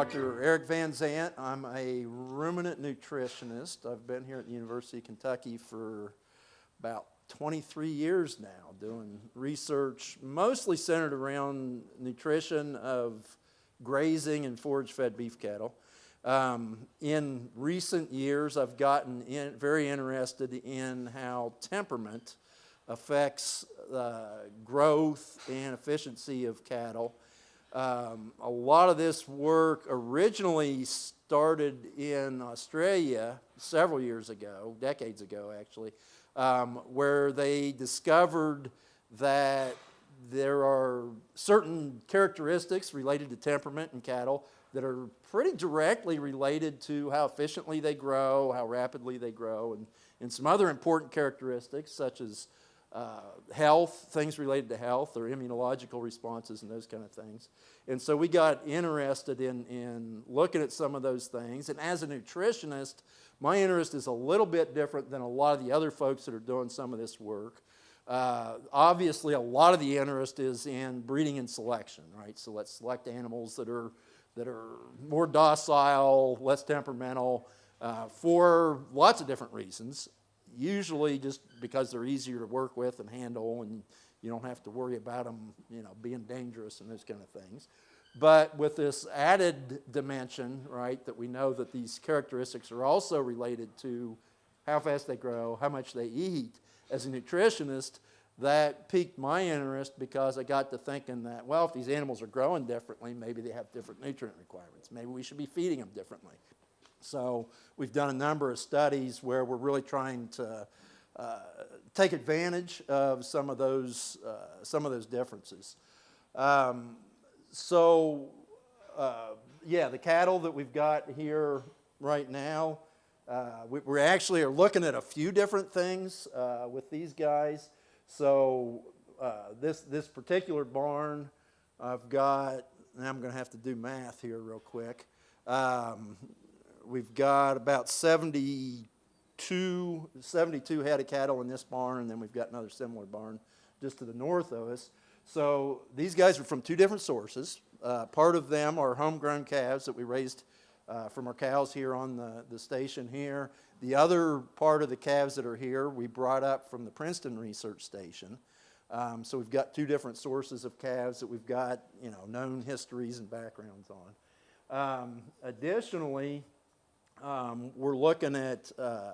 Dr. Eric Vanzant. I'm a ruminant nutritionist. I've been here at the University of Kentucky for about 23 years now doing research mostly centered around nutrition of grazing and forage-fed beef cattle. Um, in recent years, I've gotten in, very interested in how temperament affects uh, growth and efficiency of cattle. Um, a lot of this work originally started in Australia several years ago, decades ago actually, um, where they discovered that there are certain characteristics related to temperament in cattle that are pretty directly related to how efficiently they grow, how rapidly they grow, and, and some other important characteristics such as uh, health, things related to health or immunological responses and those kind of things. And so we got interested in, in looking at some of those things. And as a nutritionist, my interest is a little bit different than a lot of the other folks that are doing some of this work. Uh, obviously, a lot of the interest is in breeding and selection, right? So let's select animals that are, that are more docile, less temperamental, uh, for lots of different reasons. Usually just because they're easier to work with and handle and you don't have to worry about them, you know, being dangerous and those kind of things. But with this added dimension, right, that we know that these characteristics are also related to how fast they grow, how much they eat. As a nutritionist, that piqued my interest because I got to thinking that, well, if these animals are growing differently, maybe they have different nutrient requirements. Maybe we should be feeding them differently. So we've done a number of studies where we're really trying to uh, take advantage of some of those, uh, some of those differences. Um, so uh, yeah, the cattle that we've got here right now, uh, we, we, actually are looking at a few different things uh, with these guys. So uh, this, this particular barn, I've got, and I'm going to have to do math here real quick. Um, we've got about 72, 72 head of cattle in this barn, and then we've got another similar barn just to the north of us. So these guys are from two different sources. Uh, part of them are homegrown calves that we raised uh, from our cows here on the, the station here. The other part of the calves that are here we brought up from the Princeton Research Station. Um, so we've got two different sources of calves that we've got, you know, known histories and backgrounds on. Um, additionally, um, we're looking at uh, uh,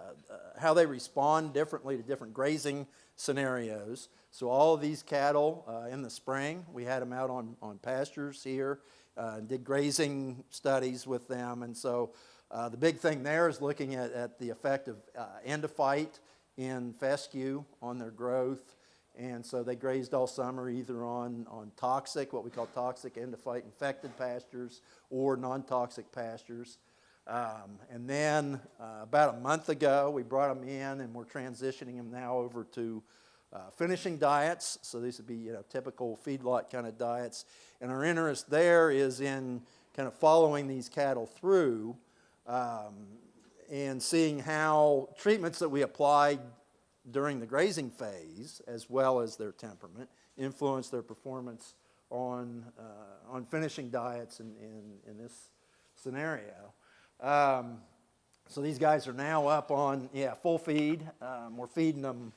how they respond differently to different grazing scenarios. So all of these cattle uh, in the spring, we had them out on, on pastures here, uh, did grazing studies with them. And so uh, the big thing there is looking at, at the effect of uh, endophyte in fescue on their growth. And so they grazed all summer either on, on toxic, what we call toxic endophyte infected pastures, or non-toxic pastures. Um, and then uh, about a month ago, we brought them in and we're transitioning them now over to uh, finishing diets. So these would be you know, typical feedlot kind of diets. And our interest there is in kind of following these cattle through um, and seeing how treatments that we applied during the grazing phase, as well as their temperament, influence their performance on, uh, on finishing diets in, in, in this scenario. Um, so these guys are now up on, yeah, full feed. Um, we're feeding them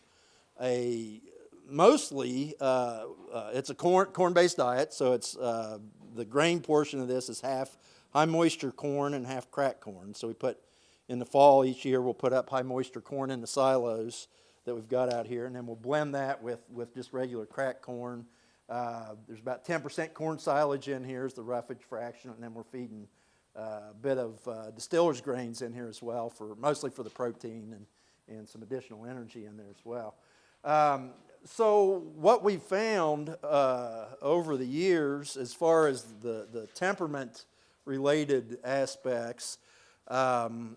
a, mostly, uh, uh, it's a corn, corn-based diet, so it's, uh, the grain portion of this is half high moisture corn and half cracked corn. So we put, in the fall each year, we'll put up high moisture corn in the silos that we've got out here, and then we'll blend that with, with just regular cracked corn. Uh, there's about 10% corn silage in here is the roughage fraction, and then we're feeding a bit of uh, distiller's grains in here as well, for mostly for the protein and, and some additional energy in there as well. Um, so what we found uh, over the years as far as the, the temperament related aspects, um,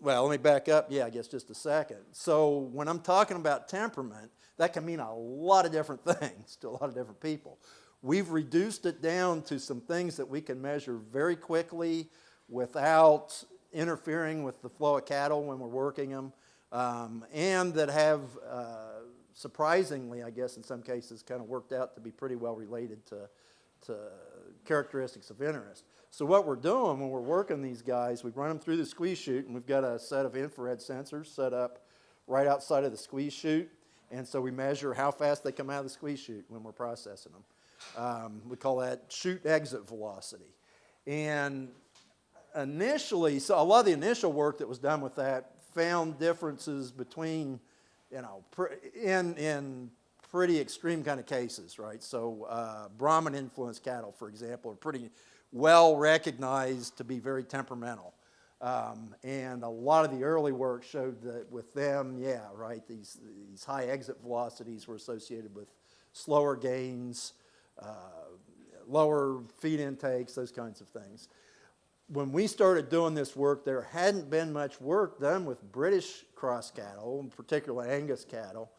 well, let me back up, yeah, I guess just a second. So when I'm talking about temperament, that can mean a lot of different things to a lot of different people. We've reduced it down to some things that we can measure very quickly without interfering with the flow of cattle when we're working them, um, and that have uh, surprisingly, I guess in some cases, kind of worked out to be pretty well related to, to characteristics of interest. So what we're doing when we're working these guys, we run them through the squeeze chute, and we've got a set of infrared sensors set up right outside of the squeeze chute. And so we measure how fast they come out of the squeeze chute when we're processing them. Um, we call that chute exit velocity. And initially, so a lot of the initial work that was done with that found differences between, you know, in, in pretty extreme kind of cases, right? So uh, Brahman influenced cattle, for example, are pretty well recognized to be very temperamental. Um, and a lot of the early work showed that with them, yeah, right, these, these high exit velocities were associated with slower gains, lower feed intakes, those kinds of things. When we started doing this work, there hadn't been much work done with British cross cattle, particularly Angus cattle.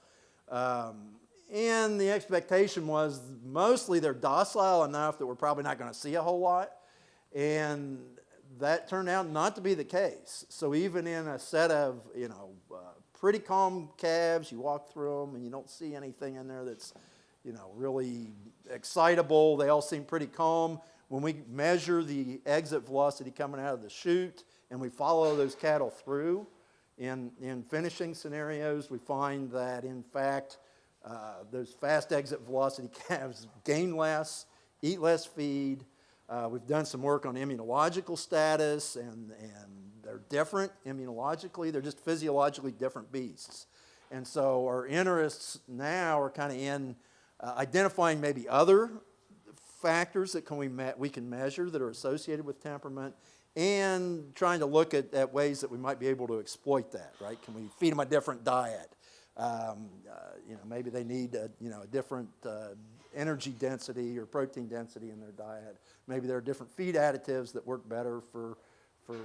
Um, and the expectation was mostly they're docile enough that we're probably not going to see a whole lot. And that turned out not to be the case. So even in a set of, you know, uh, pretty calm calves, you walk through them and you don't see anything in there that's, you know, really excitable. They all seem pretty calm. When we measure the exit velocity coming out of the chute and we follow those cattle through in, in finishing scenarios, we find that in fact, uh, those fast exit velocity calves gain less, eat less feed. Uh, we've done some work on immunological status, and, and they're different immunologically. They're just physiologically different beasts. And so our interests now are kind of in uh, identifying maybe other factors that can we, we can measure that are associated with temperament and trying to look at, at ways that we might be able to exploit that, right? Can we feed them a different diet? Um, uh, you know, maybe they need a, you know, a different uh, energy density or protein density in their diet. Maybe there are different feed additives that work better for, for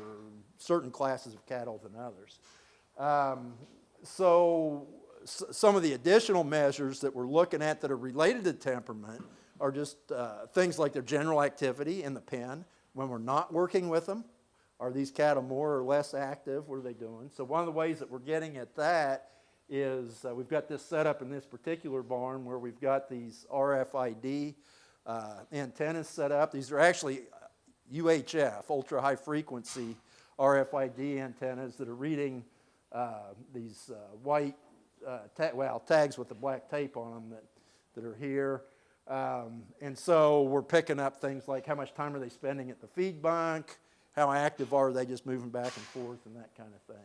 certain classes of cattle than others. Um, so some of the additional measures that we're looking at that are related to temperament are just uh, things like their general activity in the pen when we're not working with them. Are these cattle more or less active? What are they doing? So one of the ways that we're getting at that is uh, we've got this set up in this particular barn where we've got these RFID uh, antennas set up. These are actually UHF, ultra high frequency RFID antennas that are reading uh, these uh, white, uh, well, tags with the black tape on them that, that are here. Um, and so we're picking up things like how much time are they spending at the feed bunk, how active are they just moving back and forth and that kind of thing.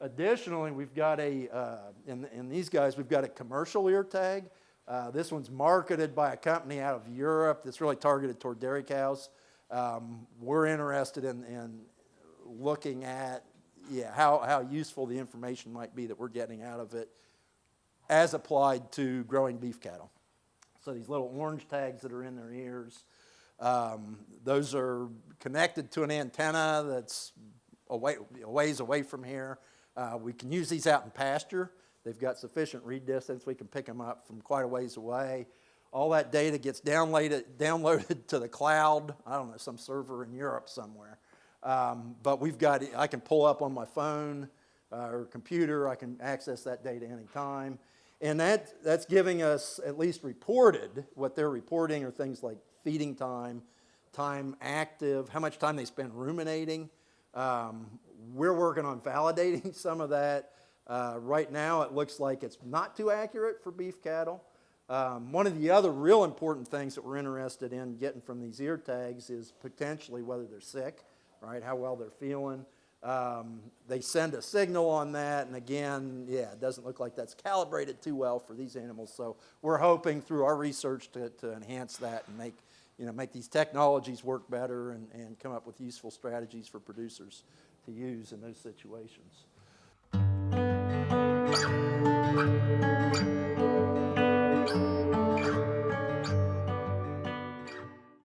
Additionally, we've got a, uh, in, in these guys, we've got a commercial ear tag. Uh, this one's marketed by a company out of Europe that's really targeted toward dairy cows. Um, we're interested in, in looking at yeah, how, how useful the information might be that we're getting out of it as applied to growing beef cattle. So these little orange tags that are in their ears, um, those are connected to an antenna that's away, a ways away from here. Uh, we can use these out in pasture. They've got sufficient read distance. We can pick them up from quite a ways away. All that data gets downloaded, downloaded to the cloud. I don't know, some server in Europe somewhere. Um, but we've got, I can pull up on my phone uh, or computer. I can access that data anytime. And that, that's giving us at least reported, what they're reporting are things like feeding time, time active, how much time they spend ruminating, um, we're working on validating some of that. Uh, right now, it looks like it's not too accurate for beef cattle. Um, one of the other real important things that we're interested in getting from these ear tags is potentially whether they're sick, right, how well they're feeling. Um, they send a signal on that, and again, yeah, it doesn't look like that's calibrated too well for these animals. So we're hoping through our research to, to enhance that and make, you know, make these technologies work better and, and come up with useful strategies for producers to use in those situations.